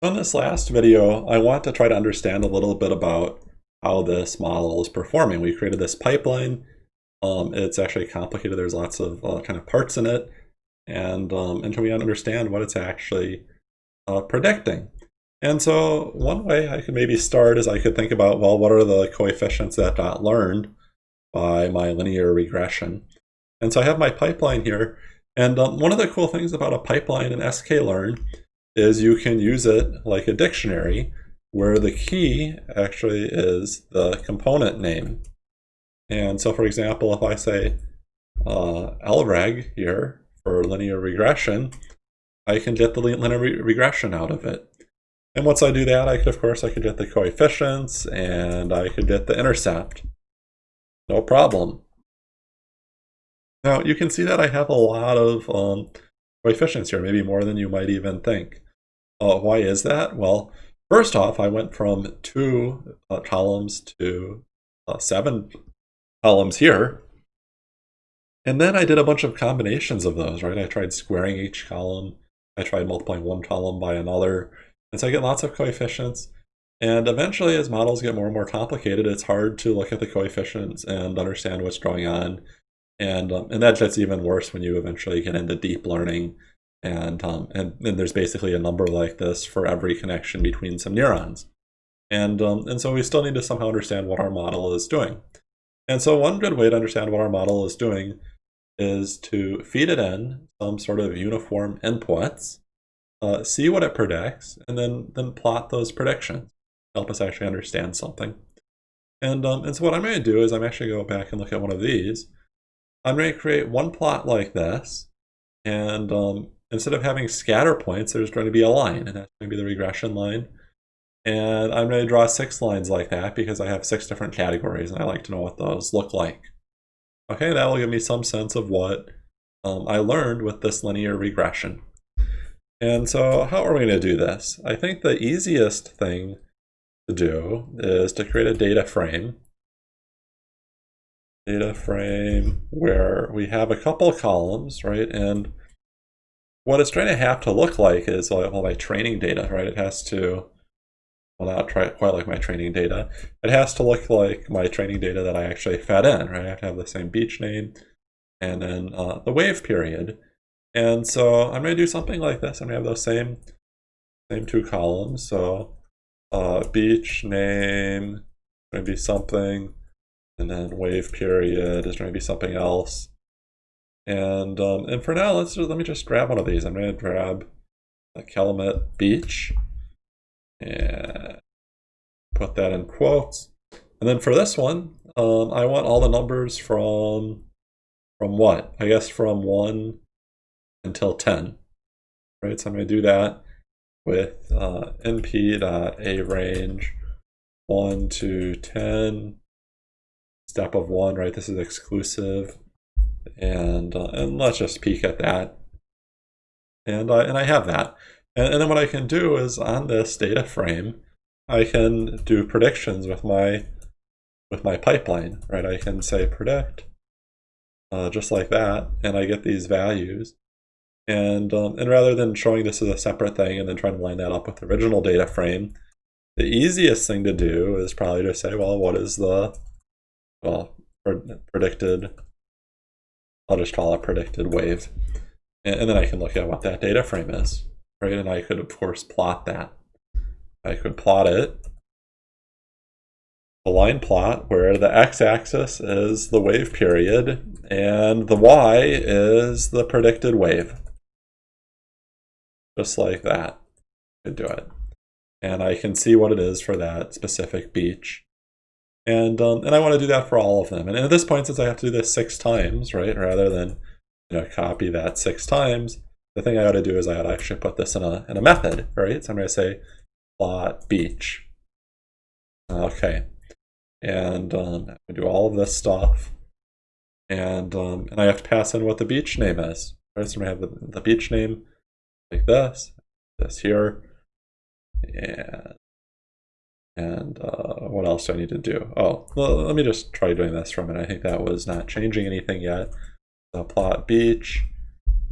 In this last video, I want to try to understand a little bit about how this model is performing. We created this pipeline. Um, it's actually complicated. There's lots of uh, kind of parts in it. And um, until we understand what it's actually uh, predicting. And so one way I could maybe start is I could think about, well, what are the coefficients that got learned by my linear regression? And so I have my pipeline here. And um, one of the cool things about a pipeline in sklearn is you can use it like a dictionary where the key actually is the component name. And so for example, if I say uh, LREG here for linear regression, I can get the linear re regression out of it. And once I do that, I could, of course, I could get the coefficients and I could get the intercept. No problem. Now you can see that I have a lot of um, coefficients here, maybe more than you might even think. Uh, why is that? Well, first off, I went from two uh, columns to uh, seven columns here. And then I did a bunch of combinations of those, right? I tried squaring each column. I tried multiplying one column by another. And so I get lots of coefficients. And eventually, as models get more and more complicated, it's hard to look at the coefficients and understand what's going on. And, um, and that gets even worse when you eventually get into deep learning and, um, and, and there's basically a number like this for every connection between some neurons. And, um, and so we still need to somehow understand what our model is doing. And so one good way to understand what our model is doing is to feed it in some sort of uniform inputs, uh, see what it predicts, and then, then plot those predictions. Help us actually understand something. And, um, and so what I'm going to do is I'm actually going to go back and look at one of these. I'm going to create one plot like this, and um, instead of having scatter points, there's going to be a line, and that's going to be the regression line. And I'm going to draw six lines like that because I have six different categories, and I like to know what those look like. Okay, that will give me some sense of what um, I learned with this linear regression. And so how are we going to do this? I think the easiest thing to do is to create a data frame. Data frame where we have a couple columns, right? And what it's trying to have to look like is all my training data, right? It has to, well, not try, quite like my training data. It has to look like my training data that I actually fed in, right? I have to have the same beach name and then uh, the wave period. And so I'm going to do something like this. I'm going to have those same, same two columns. So uh, beach name going to be something, and then wave period is going to be something else. And um, and for now, let's let me just grab one of these. I'm going to grab a Calumet Beach and put that in quotes. And then for this one, um, I want all the numbers from from what? I guess from 1 until 10. Right, so I'm going to do that with uh, np.arange 1 to 10, step of 1, right? This is exclusive and uh, and let's just peek at that. And and I have that. And, and then what I can do is on this data frame, I can do predictions with my with my pipeline, right? I can say predict, uh, just like that, and I get these values. And um, and rather than showing this as a separate thing and then trying to line that up with the original data frame, the easiest thing to do is probably to say, well, what is the well predicted I'll just call it predicted wave. And, then I can look at what that data frame is, right? And I could, of course, plot that. I could plot it, a line plot where the x-axis is the wave period and the y is the predicted wave. Just like that, I could do it. And I can see what it is for that specific beach. And, um, and I want to do that for all of them. And at this point, since I have to do this six times, right, rather than you know, copy that six times, the thing I ought to do is I ought to actually put this in a, in a method, right? So I'm going to say plot beach. Okay. And um, I do all of this stuff. And, um, and I have to pass in what the beach name is. Right? So I'm going to have the, the beach name like this, this here, and and uh, what else do I need to do? Oh, well, let me just try doing this from it. I think that was not changing anything yet. Plot beach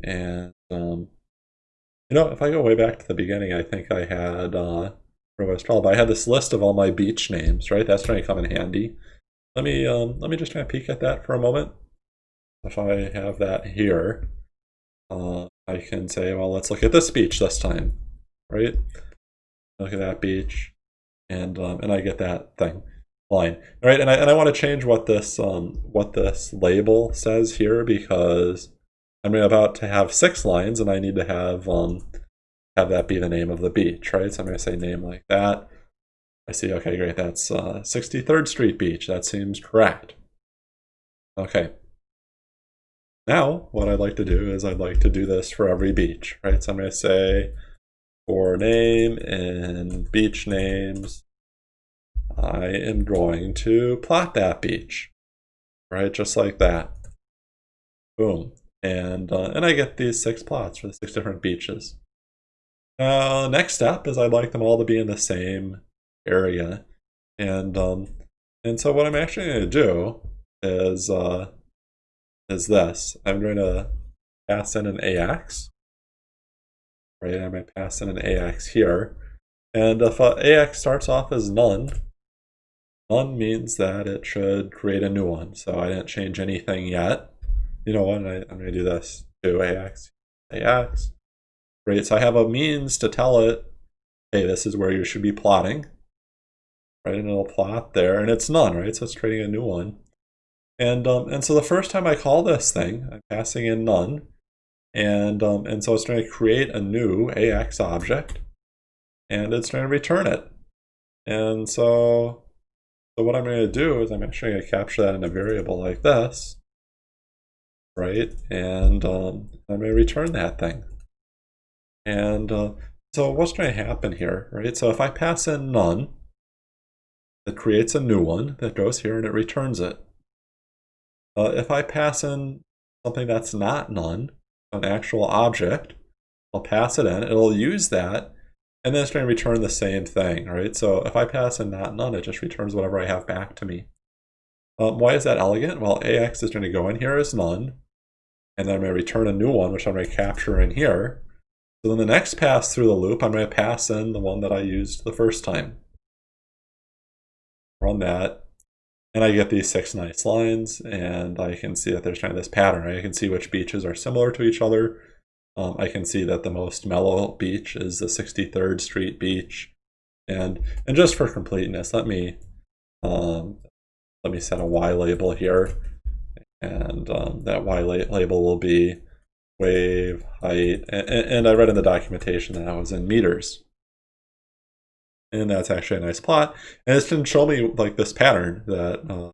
and um, You know, if I go way back to the beginning, I think I had uh, but I had this list of all my beach names, right? That's trying to come in handy. Let me um, let me just try and peek at that for a moment. If I have that here, uh, I can say, well, let's look at this beach this time, right? Look at that beach, and um, and I get that thing line, right? And I and I want to change what this um, what this label says here because I'm about to have six lines, and I need to have um, have that be the name of the beach, right? So I'm going to say name like that. I see, okay, great, that's uh, 63rd Street Beach. That seems correct. Okay. Now, what I'd like to do is I'd like to do this for every beach, right? So I'm going to say for name and beach names, I am going to plot that beach, right? Just like that. Boom. And, uh, and I get these six plots for the six different beaches. Uh, next step is I'd like them all to be in the same area. And um, and so what I'm actually going to do is uh, is this. I'm going to pass in an AX. Right, going to pass in an AX here. And if AX starts off as none, none means that it should create a new one. So I didn't change anything yet. You know what, I, I'm going to do this to AX, AX, right? So I have a means to tell it, hey, this is where you should be plotting, right? And it'll plot there, and it's none, right? So it's creating a new one. And, um, and so the first time I call this thing, I'm passing in none, and, um, and so it's going to create a new AX object, and it's going to return it. And so, so what I'm going to do is I'm actually going to capture that in a variable like this, right? And um, I'm going to return that thing. And uh, so what's going to happen here, right? So if I pass in none, it creates a new one that goes here and it returns it. Uh, if I pass in something that's not none, an actual object, I'll pass it in, it'll use that, and then it's going to return the same thing, right? So if I pass in not none, it just returns whatever I have back to me. Um, why is that elegant? Well, AX is going to go in here as none, and then I'm going to return a new one, which I'm going to capture in here, so then the next pass through the loop, I'm going to pass in the one that I used the first time. Run that, and I get these six nice lines, and I can see that there's kind of this pattern. I can see which beaches are similar to each other. Um, I can see that the most mellow beach is the 63rd Street beach. And, and just for completeness, let me, um, let me set a Y label here. And um, that Y label will be wave height, and, and I read in the documentation that I was in meters. And that's actually a nice plot. And it's going to show me like this pattern that uh,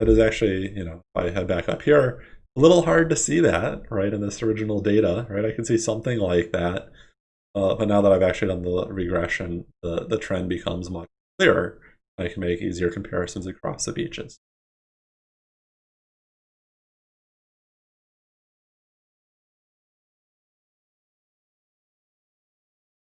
that is actually, you know, if I head back up here, a little hard to see that, right, in this original data, right? I can see something like that. Uh, but now that I've actually done the regression, the, the trend becomes much clearer. I can make easier comparisons across the beaches.